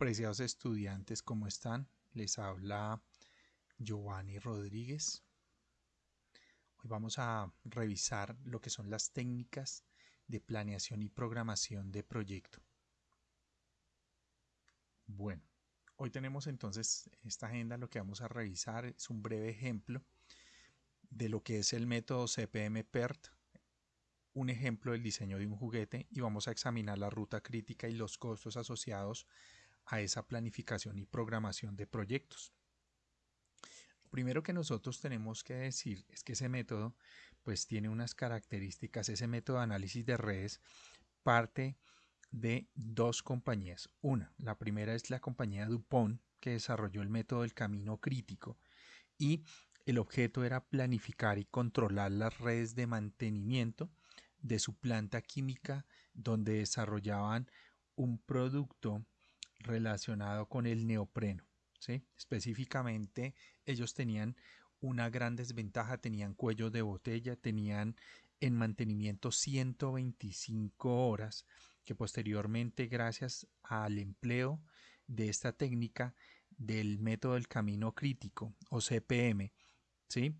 Apreciados estudiantes, ¿cómo están? Les habla Giovanni Rodríguez. Hoy vamos a revisar lo que son las técnicas de planeación y programación de proyecto. Bueno, hoy tenemos entonces esta agenda, lo que vamos a revisar es un breve ejemplo de lo que es el método CPM PERT, un ejemplo del diseño de un juguete y vamos a examinar la ruta crítica y los costos asociados a esa planificación y programación de proyectos. Lo primero que nosotros tenemos que decir es que ese método pues tiene unas características, ese método de análisis de redes parte de dos compañías. Una, la primera es la compañía DuPont que desarrolló el método del camino crítico y el objeto era planificar y controlar las redes de mantenimiento de su planta química donde desarrollaban un producto relacionado con el neopreno. ¿sí? Específicamente, ellos tenían una gran desventaja, tenían cuello de botella, tenían en mantenimiento 125 horas, que posteriormente, gracias al empleo de esta técnica del método del camino crítico o CPM, ¿sí?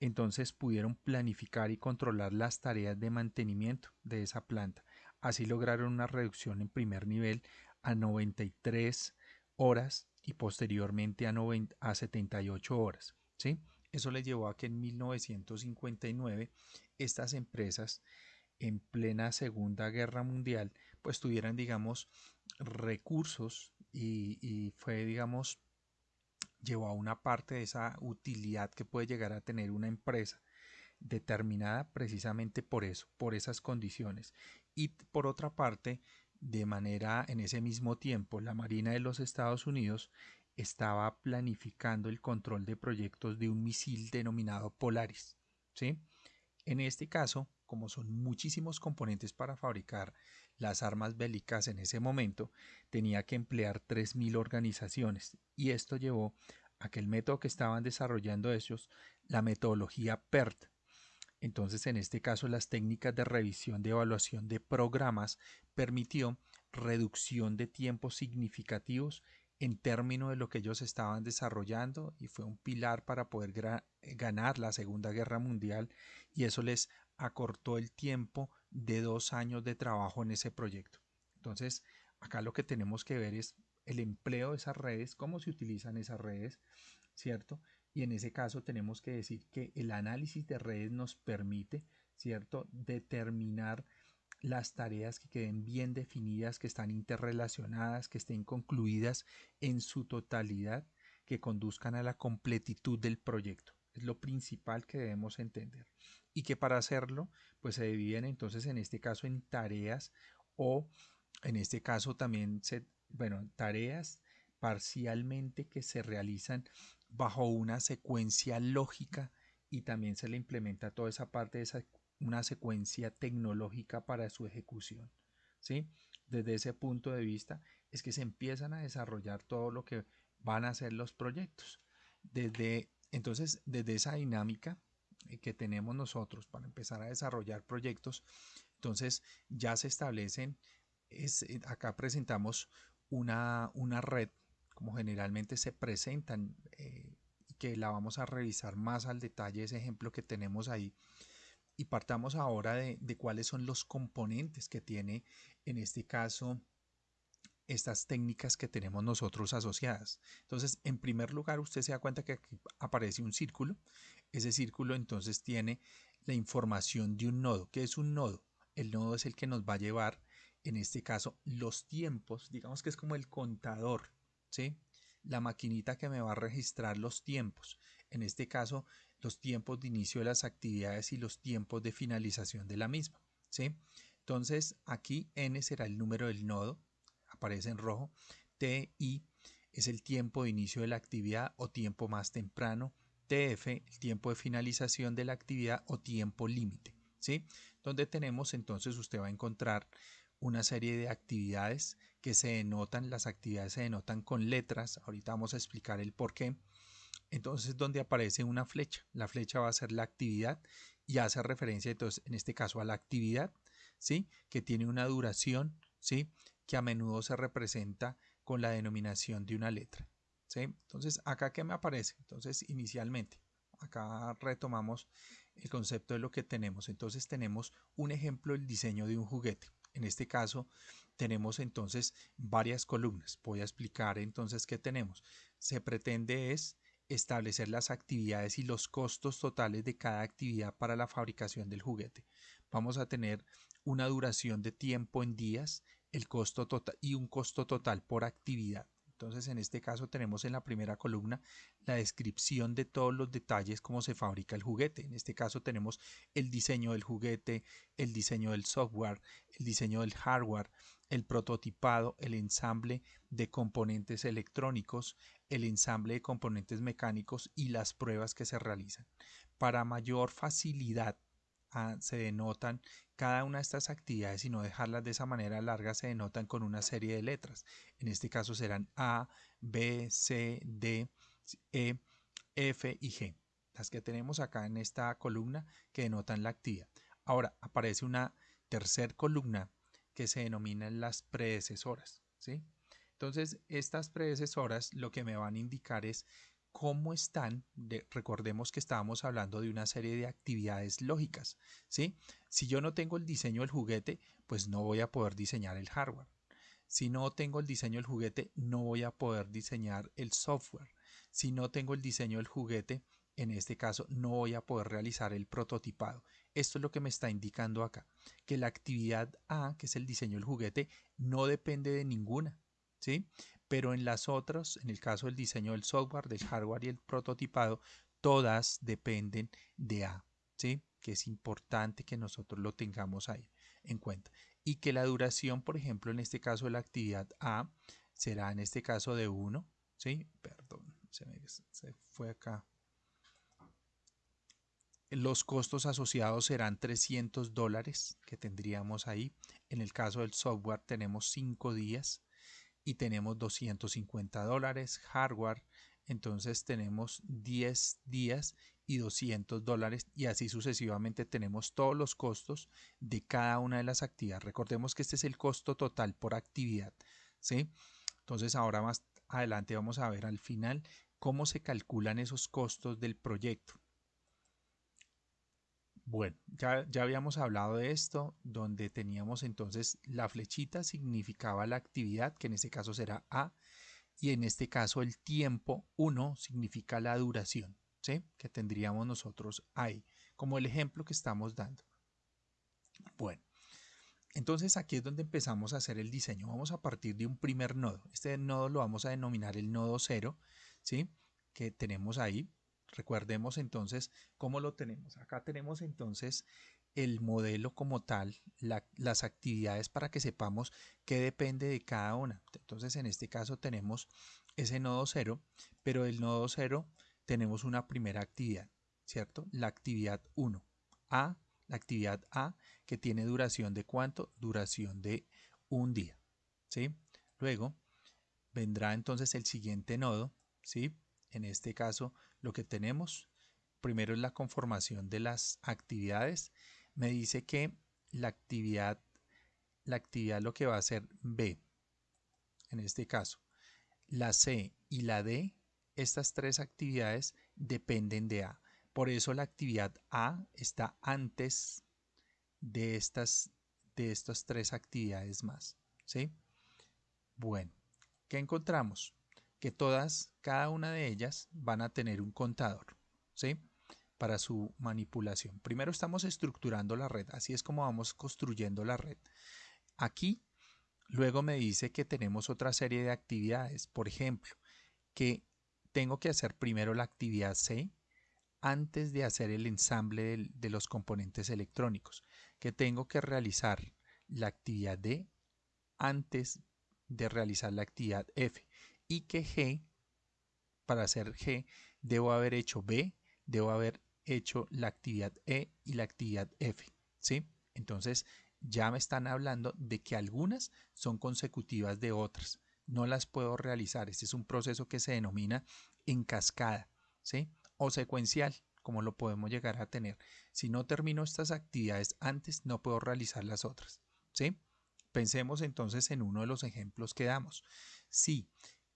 entonces pudieron planificar y controlar las tareas de mantenimiento de esa planta. Así lograron una reducción en primer nivel a 93 horas y posteriormente a, 90, a 78 horas. ¿sí? Eso les llevó a que en 1959 estas empresas en plena Segunda Guerra Mundial pues tuvieran digamos recursos y, y fue digamos llevó a una parte de esa utilidad que puede llegar a tener una empresa determinada precisamente por eso, por esas condiciones. Y por otra parte, de manera en ese mismo tiempo, la Marina de los Estados Unidos estaba planificando el control de proyectos de un misil denominado Polaris. ¿sí? En este caso, como son muchísimos componentes para fabricar las armas bélicas en ese momento, tenía que emplear 3.000 organizaciones y esto llevó a que el método que estaban desarrollando ellos, la metodología PERT, entonces, en este caso, las técnicas de revisión de evaluación de programas permitió reducción de tiempos significativos en términos de lo que ellos estaban desarrollando y fue un pilar para poder ganar la Segunda Guerra Mundial y eso les acortó el tiempo de dos años de trabajo en ese proyecto. Entonces, acá lo que tenemos que ver es el empleo de esas redes, cómo se utilizan esas redes, ¿cierto? Y en ese caso tenemos que decir que el análisis de redes nos permite, ¿cierto?, determinar las tareas que queden bien definidas, que están interrelacionadas, que estén concluidas en su totalidad, que conduzcan a la completitud del proyecto. Es lo principal que debemos entender. Y que para hacerlo, pues se dividen entonces en este caso en tareas o en este caso también se, bueno, tareas parcialmente que se realizan bajo una secuencia lógica y también se le implementa toda esa parte de esa, una secuencia tecnológica para su ejecución. ¿sí? Desde ese punto de vista es que se empiezan a desarrollar todo lo que van a ser los proyectos. Desde, entonces, desde esa dinámica eh, que tenemos nosotros para empezar a desarrollar proyectos, entonces ya se establecen, es, eh, acá presentamos una, una red como generalmente se presentan, eh, que la vamos a revisar más al detalle, ese ejemplo que tenemos ahí. Y partamos ahora de, cuáles son los componentes que tiene, en este caso, estas técnicas que tenemos nosotros asociadas. Entonces, en primer lugar, usted se da cuenta que aquí aparece un círculo. Ese círculo entonces tiene la información de un nodo. ¿Qué es un nodo? El nodo es el que nos va a llevar, en este caso, los tiempos. Digamos que es como el contador ¿sí? La maquinita que me va a registrar los tiempos. En este caso, los tiempos de inicio de las actividades y los tiempos de finalización de la misma, ¿sí? Entonces, aquí n será el número del nodo, aparece en rojo. TI es el tiempo de inicio de la actividad o tiempo más temprano. TF, el tiempo de finalización de la actividad o tiempo límite, ¿sí? Donde tenemos entonces usted va a encontrar una serie de actividades que se denotan, las actividades se denotan con letras, ahorita vamos a explicar el por qué. Entonces, donde aparece una flecha, la flecha va a ser la actividad y hace referencia entonces en este caso a la actividad, ¿sí? Que tiene una duración, ¿sí? que a menudo se representa con la denominación de una letra. ¿sí? Entonces, acá qué me aparece? Entonces, inicialmente, acá retomamos el concepto de lo que tenemos. Entonces, tenemos un ejemplo del diseño de un juguete. En este caso, tenemos entonces varias columnas. Voy a explicar entonces qué tenemos. Se pretende es establecer las actividades y los costos totales de cada actividad para la fabricación del juguete. Vamos a tener una duración de tiempo en días, el costo total y un costo total por actividad. Entonces, en este caso tenemos en la primera columna la descripción de todos los detalles cómo se fabrica el juguete. En este caso tenemos el diseño del juguete, el diseño del software, el diseño del hardware, el prototipado, el ensamble de componentes electrónicos, el ensamble de componentes mecánicos y las pruebas que se realizan. Para mayor facilidad ah, se denotan cada una de estas actividades y no dejarlas de esa manera larga se denotan con una serie de letras. En este caso serán A, B, C, D, E, F y G. Las que tenemos acá en esta columna que denotan la actividad. Ahora aparece una tercer columna que se denominan las predecesoras. ¿sí? Entonces, estas predecesoras lo que me van a indicar es cómo están, recordemos que estábamos hablando de una serie de actividades lógicas, ¿sí? Si yo no tengo el diseño del juguete, pues no voy a poder diseñar el hardware. Si no tengo el diseño del juguete, no voy a poder diseñar el software. Si no tengo el diseño del juguete, en este caso no voy a poder realizar el prototipado. Esto es lo que me está indicando acá, que la actividad A, que es el diseño del juguete, no depende de ninguna, ¿sí? Pero en las otras, en el caso del diseño del software, del hardware y el prototipado, todas dependen de A, ¿sí? Que es importante que nosotros lo tengamos ahí en cuenta. Y que la duración, por ejemplo, en este caso de la actividad A, será en este caso de 1, ¿sí? Perdón, se, me, se fue acá los costos asociados serán 300 dólares que tendríamos ahí. En el caso del software tenemos 5 días y tenemos 250 dólares. Hardware, entonces tenemos 10 días y 200 dólares y así sucesivamente tenemos todos los costos de cada una de las actividades. Recordemos que este es el costo total por actividad. ¿sí? Entonces ahora más adelante vamos a ver al final cómo se calculan esos costos del proyecto. Bueno, ya, ya, habíamos hablado de esto, donde teníamos entonces la flechita significaba la actividad, que en este caso será A, y en este caso el tiempo 1 significa la duración, ¿sí? Que tendríamos nosotros ahí, como el ejemplo que estamos dando. Bueno, entonces aquí es donde empezamos a hacer el diseño. Vamos a partir de un primer nodo. Este nodo lo vamos a denominar el nodo 0, ¿sí? Que tenemos ahí, Recordemos entonces cómo lo tenemos. Acá tenemos entonces el modelo como tal, las actividades para que sepamos qué depende de cada una. Entonces en este caso tenemos ese nodo 0, pero del nodo 0 tenemos una primera actividad, ¿cierto? La actividad 1. A, la actividad A que tiene duración de cuánto? Duración de un día, ¿sí? Luego vendrá entonces el siguiente nodo, ¿sí? En este caso lo que tenemos primero es la conformación de las actividades. Me dice que la actividad, la actividad lo que va a ser B, en este caso, la C y la D, estas tres actividades dependen de A. Por eso la actividad A está antes de estas, de estas tres actividades más. ¿sí? Bueno, ¿qué encontramos? Que todas, cada una de ellas van a tener un contador, ¿sí? Para su manipulación. Primero estamos estructurando la red, así es como vamos construyendo la red. Aquí, luego me dice que tenemos otra serie de actividades, por ejemplo, que tengo que hacer primero la actividad C antes de hacer el ensamble de, los componentes electrónicos, que tengo que realizar la actividad D antes de realizar la actividad F y que G, para hacer G, debo haber hecho B, debo haber hecho la actividad E y la actividad F. ¿sí? Entonces ya me están hablando de que algunas son consecutivas de otras. No las puedo realizar. Este es un proceso que se denomina en cascada ¿sí? o secuencial, como lo podemos llegar a tener. Si no termino estas actividades antes, no puedo realizar las otras. ¿sí? Pensemos entonces en uno de los ejemplos que damos. Si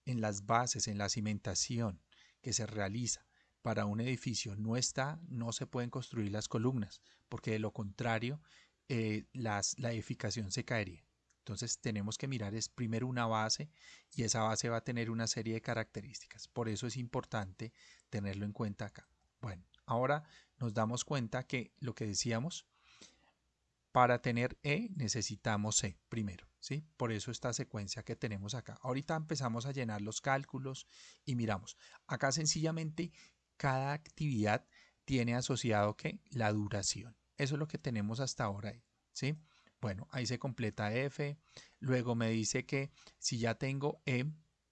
en las bases, en la cimentación que se realiza para un edificio no está, no se pueden construir las columnas, porque de lo contrario eh, la edificación se caería. Entonces tenemos que mirar es primero una base y esa base va a tener una serie de características. Por eso es importante tenerlo en cuenta acá. Bueno, ahora nos damos cuenta que lo que decíamos, para tener E necesitamos C primero, ¿sí? Por eso esta secuencia que tenemos acá. Ahorita empezamos a llenar los cálculos y miramos. Acá sencillamente cada actividad tiene asociado que la duración. Eso es lo que tenemos hasta ahora ¿sí? Bueno, ahí se completa F. Luego me dice que si ya tengo E,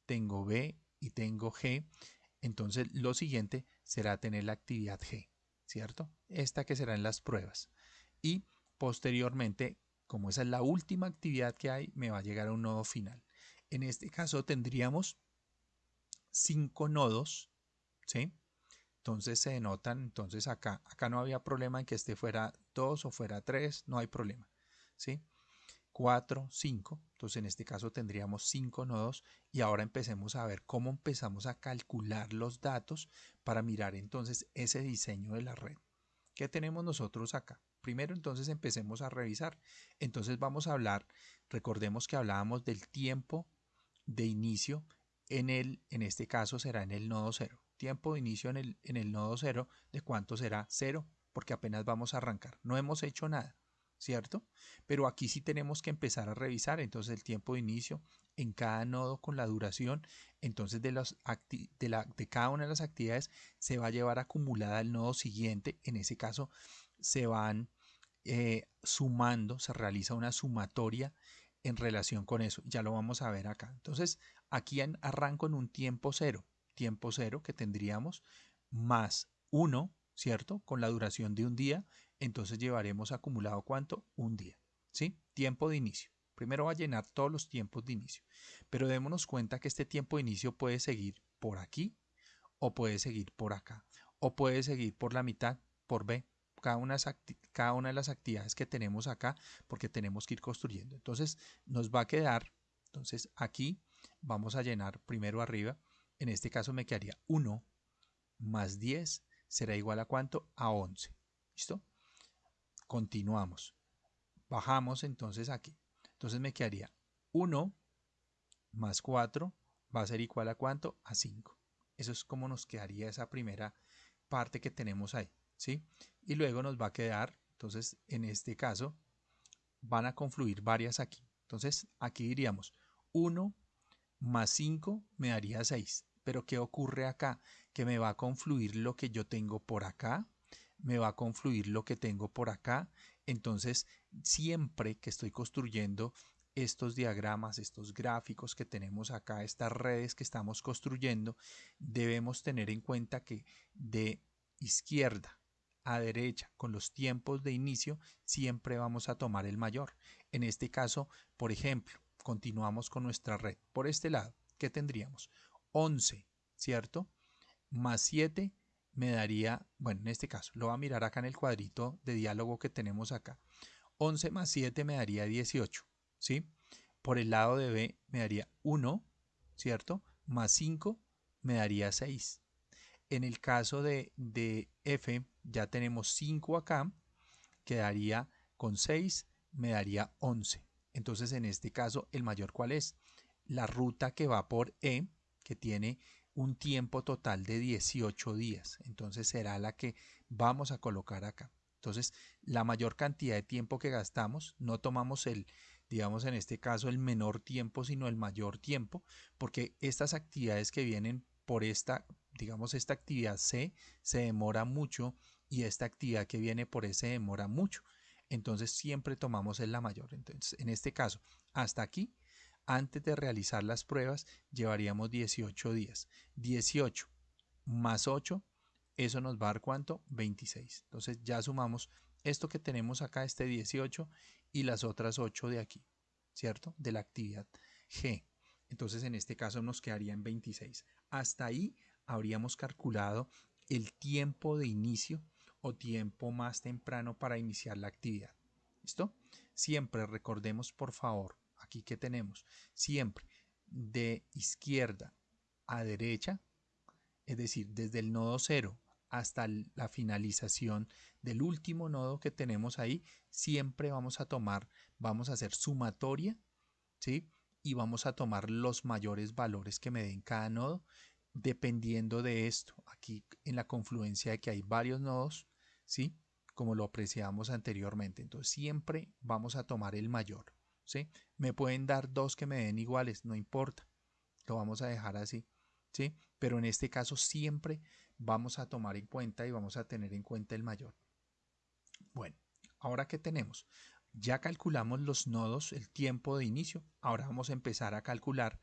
tengo B y tengo G, entonces lo siguiente será tener la actividad G, ¿cierto? Esta que será en las pruebas. Y posteriormente, como esa es la última actividad que hay, me va a llegar a un nodo final. En este caso tendríamos cinco nodos, ¿sí? Entonces se denotan, entonces acá, acá no había problema en que este fuera 2 o fuera 3, no hay problema. ¿sí? 4, 5. Entonces en este caso tendríamos 5 nodos y ahora empecemos a ver cómo empezamos a calcular los datos para mirar entonces ese diseño de la red. ¿Qué tenemos nosotros acá? Primero entonces empecemos a revisar. Entonces vamos a hablar, recordemos que hablábamos del tiempo de inicio en el, en este caso será en el nodo 0. Tiempo de inicio en el, en el nodo 0, ¿de cuánto será? 0, porque apenas vamos a arrancar. No hemos hecho nada. ¿cierto? Pero aquí sí tenemos que empezar a revisar entonces el tiempo de inicio en cada nodo con la duración, entonces de, los de, la, de cada una de las actividades se va a llevar acumulada el nodo siguiente, en ese caso se van eh, sumando, se realiza una sumatoria en relación con eso, ya lo vamos a ver acá. Entonces aquí arranco en un tiempo cero, tiempo cero que tendríamos más 1, ¿cierto? Con la duración de un día entonces llevaremos acumulado cuánto? Un día. ¿Sí? Tiempo de inicio. Primero va a llenar todos los tiempos de inicio. Pero démonos cuenta que este tiempo de inicio puede seguir por aquí o puede seguir por acá o puede seguir por la mitad, por B. Cada una, de las actividades que tenemos acá porque tenemos que ir construyendo. Entonces nos va a quedar, entonces aquí vamos a llenar primero arriba. En este caso me quedaría 1 más 10 será igual a cuánto? A 11. ¿Listo? Continuamos. Bajamos entonces aquí. Entonces me quedaría 1 más 4 va a ser igual a cuánto? A 5. Eso es como nos quedaría esa primera parte que tenemos ahí. Y luego nos va a quedar, entonces en este caso, van a confluir varias aquí. Entonces aquí diríamos 1 más 5 me daría 6. Pero ¿qué ocurre acá? Que me va a confluir lo que yo tengo por acá me va a confluir lo que tengo por acá. Entonces, siempre que estoy construyendo estos diagramas, estos gráficos que tenemos acá, estas redes que estamos construyendo, debemos tener en cuenta que de izquierda a derecha con los tiempos de inicio siempre vamos a tomar el mayor. En este caso, por ejemplo, continuamos con nuestra red. Por este lado, ¿qué tendríamos? 11, ¿cierto? Más 7 me daría, bueno, en este caso, lo voy a mirar acá en el cuadrito de diálogo que tenemos acá. 11 más 7 me daría 18, ¿sí? Por el lado de B me daría 1, ¿cierto? Más 5 me daría 6. En el caso de, de F ya tenemos 5 acá, quedaría con 6, me daría 11. Entonces, en este caso, ¿el mayor cuál es? La ruta que va por E, que tiene un tiempo total de 18 días. Entonces será la que vamos a colocar acá. Entonces, la mayor cantidad de tiempo que gastamos, no tomamos el, digamos en este caso, el menor tiempo, sino el mayor tiempo, porque estas actividades que vienen por esta, digamos, esta actividad C se demora mucho y esta actividad que viene por S demora mucho. Entonces, siempre tomamos el la mayor. Entonces, en este caso, hasta aquí antes de realizar las pruebas llevaríamos 18 días. 18 más 8, eso nos va a dar cuánto? 26. Entonces ya sumamos esto que tenemos acá, este 18, y las otras 8 de aquí, ¿cierto? De la actividad G. Entonces en este caso nos quedaría en 26. Hasta ahí habríamos calculado el tiempo de inicio o tiempo más temprano para iniciar la actividad. ¿Listo? Siempre recordemos, por favor, aquí que tenemos, siempre de izquierda a derecha, es decir, desde el nodo 0 hasta la finalización del último nodo que tenemos ahí, siempre vamos a tomar, vamos a hacer sumatoria, ¿sí? Y vamos a tomar los mayores valores que me den cada nodo, dependiendo de esto. Aquí en la confluencia de que hay varios nodos, ¿sí? Como lo apreciamos anteriormente. Entonces siempre vamos a tomar el mayor, ¿sí? Me pueden dar dos que me den iguales, no importa. Lo vamos a dejar así, ¿sí? Pero en este caso siempre vamos a tomar en cuenta y vamos a tener en cuenta el mayor. Bueno, ahora que tenemos, ya calculamos los nodos, el tiempo de inicio, ahora vamos a empezar a calcular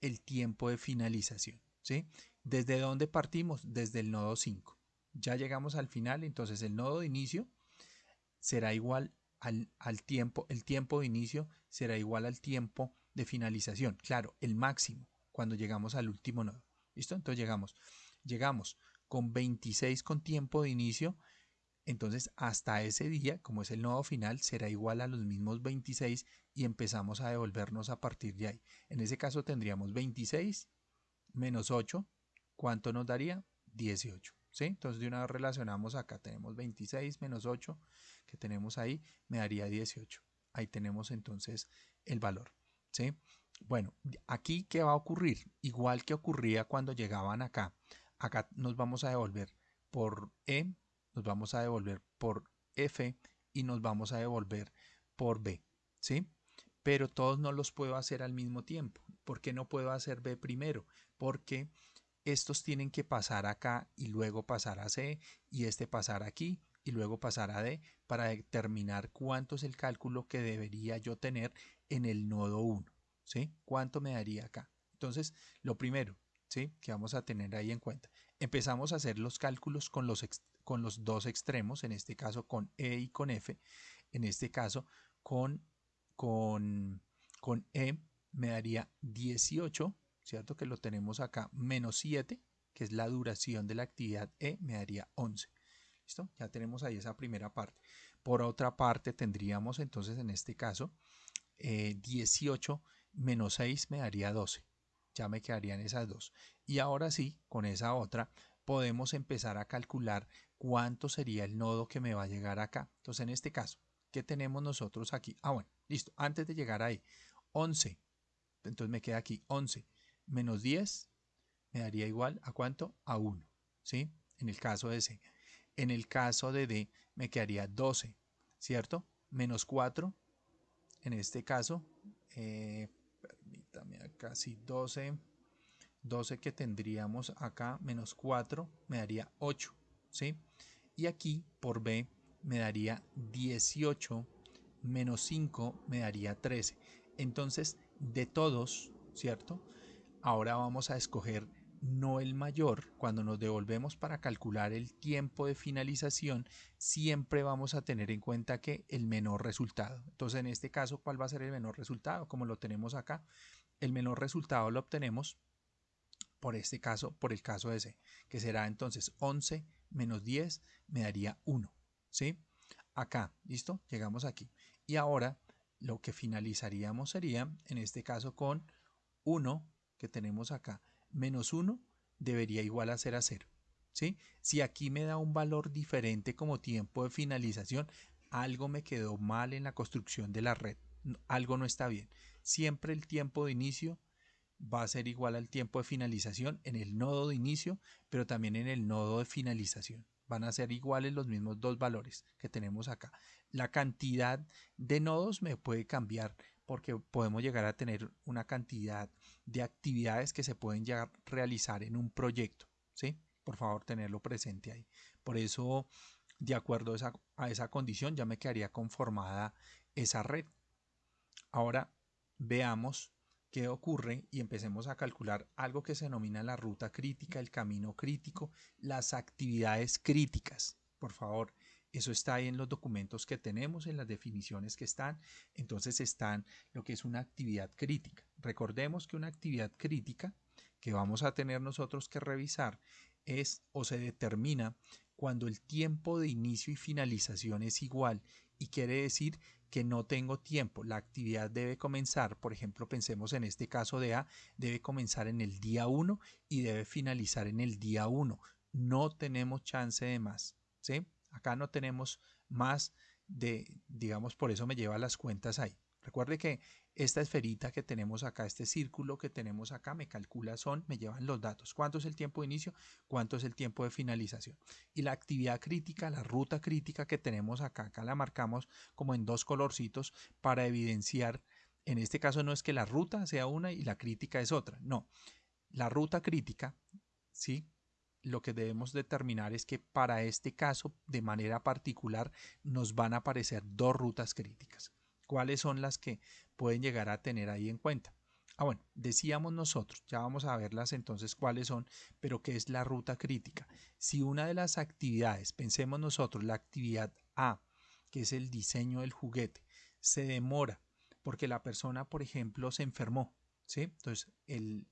el tiempo de finalización. ¿Sí? ¿Desde dónde partimos? Desde el nodo 5. Ya llegamos al final, entonces el nodo de inicio será igual al, al tiempo, el tiempo de inicio será igual al tiempo de finalización. Claro, el máximo cuando llegamos al último nodo. ¿Listo? Entonces llegamos, llegamos con 26 con tiempo de inicio entonces, hasta ese día, como es el nodo final, será igual a los mismos 26 y empezamos a devolvernos a partir de ahí. En ese caso tendríamos 26 menos 8. ¿Cuánto nos daría? 18. ¿sí? Entonces, de una vez relacionamos acá. Tenemos 26 menos 8 que tenemos ahí, me daría 18. Ahí tenemos entonces el valor. ¿sí? Bueno, aquí, ¿qué va a ocurrir? Igual que ocurría cuando llegaban acá. Acá nos vamos a devolver por E nos vamos a devolver por F y nos vamos a devolver por B, ¿sí? Pero todos no los puedo hacer al mismo tiempo. ¿Por qué no puedo hacer B primero? Porque estos tienen que pasar acá y luego pasar a C y este pasar aquí y luego pasar a D para determinar cuánto es el cálculo que debería yo tener en el nodo 1, ¿sí? ¿Cuánto me daría acá? Entonces, lo primero, ¿sí? Que vamos a tener ahí en cuenta. Empezamos a hacer los cálculos con los, con los dos extremos, en este caso con E y con F, en este caso con, con, con E me daría 18, ¿cierto? Que lo tenemos acá, menos 7, que es la duración de la actividad E, me daría 11. ¿Listo? Ya tenemos ahí esa primera parte. Por otra parte, tendríamos entonces en este caso 18 eh, menos 6 me daría 12. Ya me quedarían esas dos. Y ahora sí, con esa otra, podemos empezar a calcular cuánto sería el nodo que me va a llegar acá. Entonces, en este caso, ¿qué tenemos nosotros aquí? Ah, bueno, listo. Antes de llegar ahí, 11. Entonces me queda aquí 11 menos 10 me daría igual a cuánto? A 1. ¿Sí? En el caso de C. En el caso de D me quedaría 12, ¿cierto? Menos 4. En este caso, eh, permítame acá, sí, 12. 12 que tendríamos acá menos 4 me daría 8, ¿sí? Y aquí por B me daría 18 menos 5 me daría 13. Entonces, de todos, ¿cierto? Ahora vamos a escoger no el mayor. Cuando nos devolvemos para calcular el tiempo de finalización, siempre vamos a tener en cuenta que el menor resultado. Entonces, en este caso, ¿cuál va a ser el menor resultado? Como lo tenemos acá, el menor resultado lo obtenemos por este caso, por el caso ese, que será entonces 11 menos 10 me daría 1, ¿sí? Acá, ¿listo? Llegamos aquí. Y ahora lo que finalizaríamos sería, en este caso, con 1 que tenemos acá, menos 1 debería igual a ser a 0, ¿sí? Si aquí me da un valor diferente como tiempo de finalización, algo me quedó mal en la construcción de la red, algo no está bien. Siempre el tiempo de inicio va a ser igual al tiempo de finalización en el nodo de inicio, pero también en el nodo de finalización. Van a ser iguales los mismos dos valores que tenemos acá. La cantidad de nodos me puede cambiar porque podemos llegar a tener una cantidad de actividades que se pueden llegar a realizar en un proyecto. ¿sí? Por favor, tenerlo presente ahí. Por eso, de acuerdo a esa, a esa condición, ya me quedaría conformada esa red. Ahora veamos qué ocurre y empecemos a calcular algo que se denomina la ruta crítica, el camino crítico, las actividades críticas. Por favor, eso está ahí en los documentos que tenemos, en las definiciones que están. Entonces están lo que es una actividad crítica. Recordemos que una actividad crítica que vamos a tener nosotros que revisar es o se determina cuando el tiempo de inicio y finalización es igual y quiere decir que no tengo tiempo. La actividad debe comenzar, por ejemplo, pensemos en este caso de A, debe comenzar en el día 1 y debe finalizar en el día 1. No tenemos chance de más. ¿sí? Acá no tenemos más de, digamos, por eso me lleva las cuentas ahí. Recuerde que esta esferita que tenemos acá, este círculo que tenemos acá, me calcula son, me llevan los datos. ¿Cuánto es el tiempo de inicio? ¿Cuánto es el tiempo de finalización? Y la actividad crítica, la ruta crítica que tenemos acá, acá la marcamos como en dos colorcitos para evidenciar, en este caso no es que la ruta sea una y la crítica es otra, no. La ruta crítica, ¿sí? Lo que debemos determinar es que para este caso, de manera particular, nos van a aparecer dos rutas críticas cuáles son las que pueden llegar a tener ahí en cuenta. Ah, bueno, decíamos nosotros, ya vamos a verlas entonces cuáles son, pero qué es la ruta crítica. Si una de las actividades, pensemos nosotros, la actividad A, que es el diseño del juguete, se demora porque la persona, por ejemplo, se enfermó, ¿sí? Entonces, el,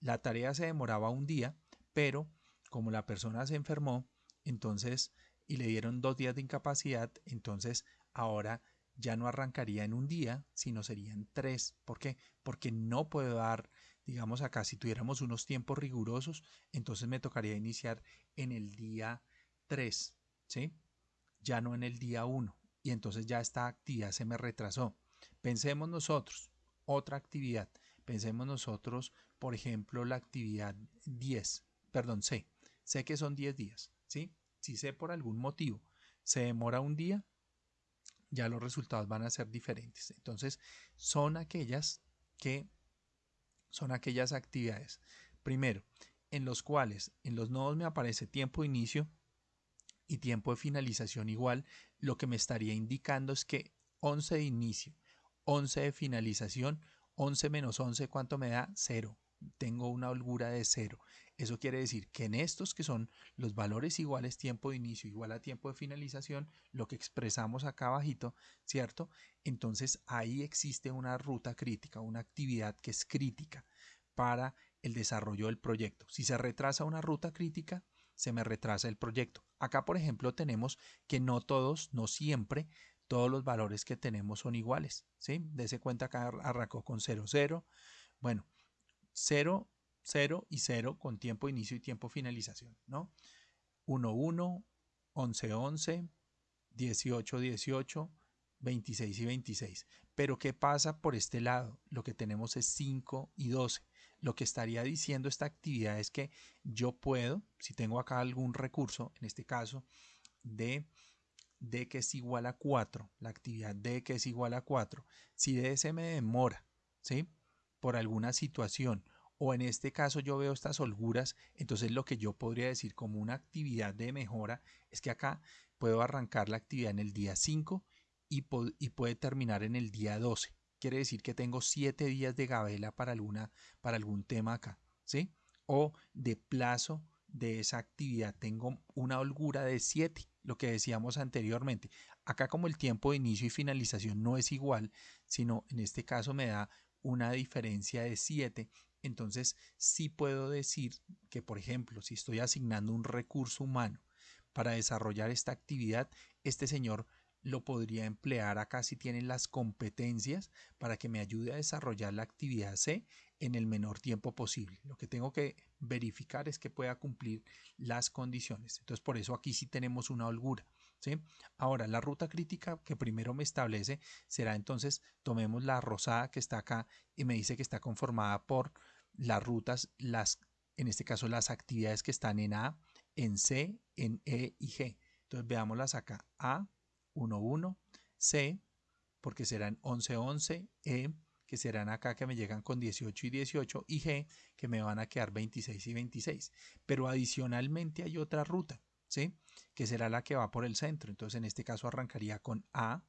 la tarea se demoraba un día, pero como la persona se enfermó, entonces, y le dieron dos días de incapacidad, entonces ahora ya no arrancaría en un día, sino serían tres. ¿Por qué? Porque no puedo dar, digamos acá, si tuviéramos unos tiempos rigurosos, entonces me tocaría iniciar en el día 3, ¿sí? Ya no en el día 1. Y entonces ya esta actividad se me retrasó. Pensemos nosotros, otra actividad. Pensemos nosotros, por ejemplo, la actividad 10, perdón, C. Sé que son 10 días, ¿sí? Si sé por algún motivo se demora un día, ya los resultados van a ser diferentes. Entonces, son aquellas que son aquellas actividades. Primero, en los cuales en los nodos me aparece tiempo de inicio y tiempo de finalización igual, lo que me estaría indicando es que 11 de inicio, 11 de finalización, 11 menos 11, ¿cuánto me da? 0. Tengo una holgura de 0. Eso quiere decir que en estos que son los valores iguales tiempo de inicio igual a tiempo de finalización, lo que expresamos acá abajito, ¿cierto? Entonces ahí existe una ruta crítica, una actividad que es crítica para el desarrollo del proyecto. Si se retrasa una ruta crítica, se me retrasa el proyecto. Acá, por ejemplo, tenemos que no todos, no siempre, todos los valores que tenemos son iguales, ¿sí? Dese cuenta acá arrancó con 0, 0. Bueno, 0 0 y 0 con tiempo inicio y tiempo finalización, ¿no? 1, 1, 11, 11, 18, 18, 26 y 26. Pero ¿qué pasa por este lado? Lo que tenemos es 5 y 12. Lo que estaría diciendo esta actividad es que yo puedo, si tengo acá algún recurso, en este caso, de d que es igual a 4, la actividad d que es igual a 4, si d se me demora, ¿sí? Por alguna situación o en este caso yo veo estas holguras, entonces lo que yo podría decir como una actividad de mejora es que acá puedo arrancar la actividad en el día 5 y, puede terminar en el día 12. Quiere decir que tengo 7 días de gabela para, alguna, para algún tema acá, ¿sí? O de plazo de esa actividad tengo una holgura de 7, lo que decíamos anteriormente. Acá como el tiempo de inicio y finalización no es igual, sino en este caso me da una diferencia de 7, entonces sí puedo decir que, por ejemplo, si estoy asignando un recurso humano para desarrollar esta actividad, este señor lo podría emplear acá si tiene las competencias para que me ayude a desarrollar la actividad C en el menor tiempo posible. Lo que tengo que verificar es que pueda cumplir las condiciones. Entonces, por eso aquí sí tenemos una holgura. Ahora, la ruta crítica que primero me establece será entonces, tomemos la rosada que está acá y me dice que está conformada por las rutas, las, en este caso las actividades que están en A, en C, en E y G. Entonces veámoslas acá. A, 1, 1, C, porque serán 11, 11, E, que serán acá que me llegan con 18 y 18, y G, que me van a quedar 26 y 26. Pero adicionalmente hay otra ruta, Que será la que va por el centro. Entonces en este caso arrancaría con A,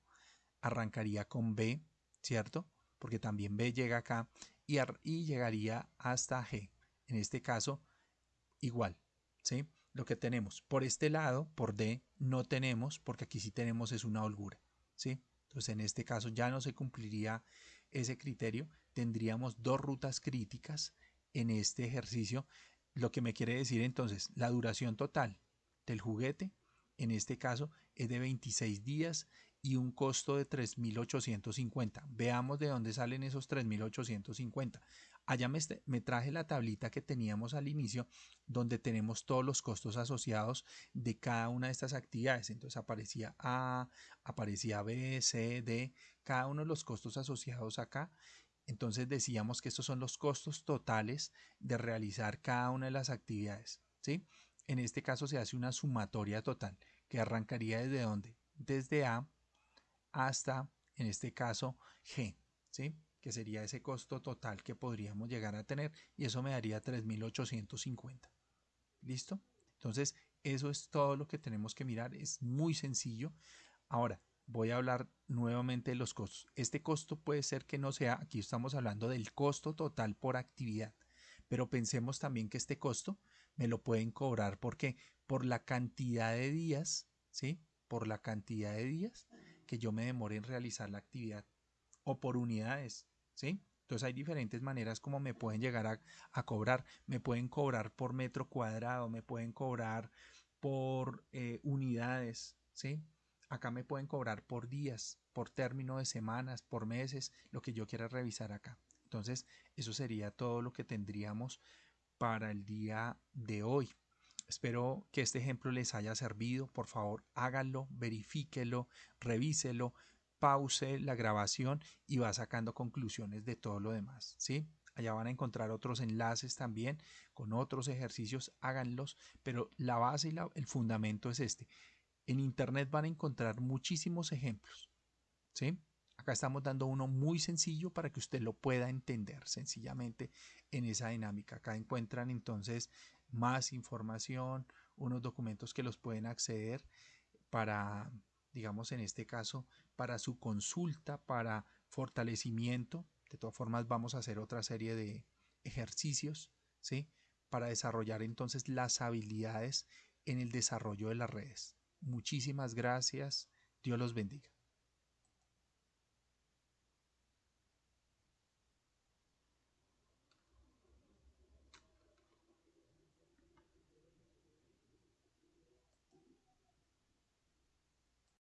arrancaría con B, ¿cierto? Porque también B llega acá y, llegaría hasta G. En este caso, igual. ¿sí? Lo que tenemos por este lado, por D, no tenemos, porque aquí sí tenemos es una holgura. ¿sí? Entonces, en este caso ya no se cumpliría ese criterio. Tendríamos dos rutas críticas en este ejercicio. Lo que me quiere decir entonces, la duración total del juguete, en este caso, es de 26 días y un costo de 3.850. Veamos de dónde salen esos 3.850. Allá me, me, traje la tablita que teníamos al inicio donde tenemos todos los costos asociados de cada una de estas actividades. Entonces aparecía A, aparecía B, C, D, cada uno de los costos asociados acá. Entonces decíamos que estos son los costos totales de realizar cada una de las actividades. ¿sí? En este caso se hace una sumatoria total que arrancaría desde dónde? Desde A hasta, en este caso, G, ¿sí? que sería ese costo total que podríamos llegar a tener y eso me daría 3.850. ¿Listo? Entonces, eso es todo lo que tenemos que mirar, es muy sencillo. Ahora, voy a hablar nuevamente de los costos. Este costo puede ser que no sea, aquí estamos hablando del costo total por actividad, pero pensemos también que este costo me lo pueden cobrar, ¿por qué? Por la cantidad de días, ¿sí? Por la cantidad de días que yo me demore en realizar la actividad o por unidades, ¿sí? Entonces hay diferentes maneras como me pueden llegar a, cobrar. Me pueden cobrar por metro cuadrado, me pueden cobrar por eh, unidades, ¿sí? Acá me pueden cobrar por días, por término de semanas, por meses, lo que yo quiera revisar acá. Entonces, eso sería todo lo que tendríamos para el día de hoy. Espero que este ejemplo les haya servido. Por favor, háganlo, verifíquelo, revíselo, pause la grabación y va sacando conclusiones de todo lo demás. ¿sí? Allá van a encontrar otros enlaces también con otros ejercicios, háganlos, pero la base y el fundamento es este. En Internet van a encontrar muchísimos ejemplos. ¿sí? Acá estamos dando uno muy sencillo para que usted lo pueda entender sencillamente en esa dinámica. Acá encuentran entonces más información, unos documentos que los pueden acceder para, digamos en este caso, para su consulta, para fortalecimiento. De todas formas, vamos a hacer otra serie de ejercicios, ¿sí? Para desarrollar entonces las habilidades en el desarrollo de las redes. Muchísimas gracias. Dios los bendiga.